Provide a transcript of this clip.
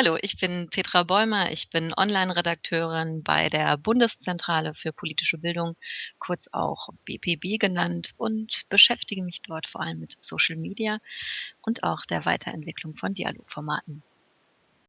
Hallo, ich bin Petra Bäumer. Ich bin Online-Redakteurin bei der Bundeszentrale für politische Bildung, kurz auch BPB genannt, und beschäftige mich dort vor allem mit Social Media und auch der Weiterentwicklung von Dialogformaten.